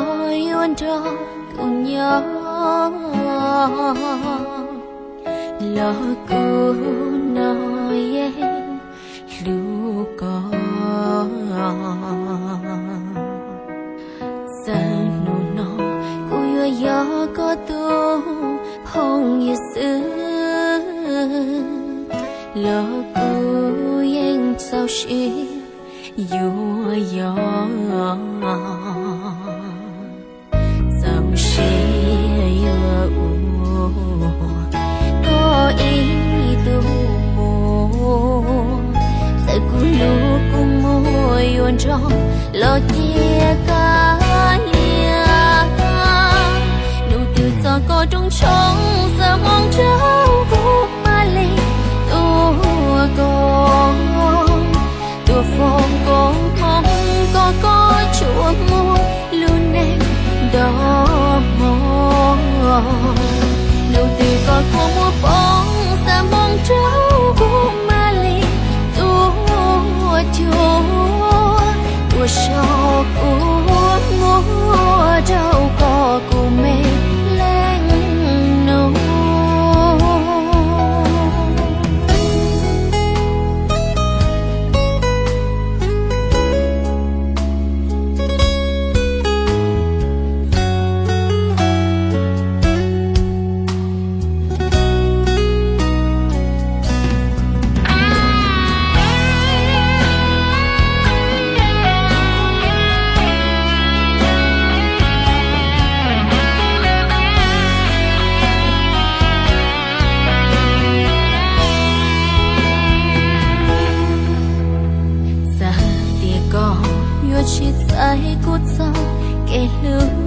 luôn cho cùng nhau? Lo cô nói em lưu có giờ nụ nó cô yêu gió có tu hồng như xưa. Lo cô em sao xí yêu gió trong lo chia cả lia nụ từ gió có trong trong giờ mong cháu cô ma lì tua con. Tua phong con không có có chùa mua luôn em đó mong. Nụ từ có không tay tại cốt sao kẻ lưu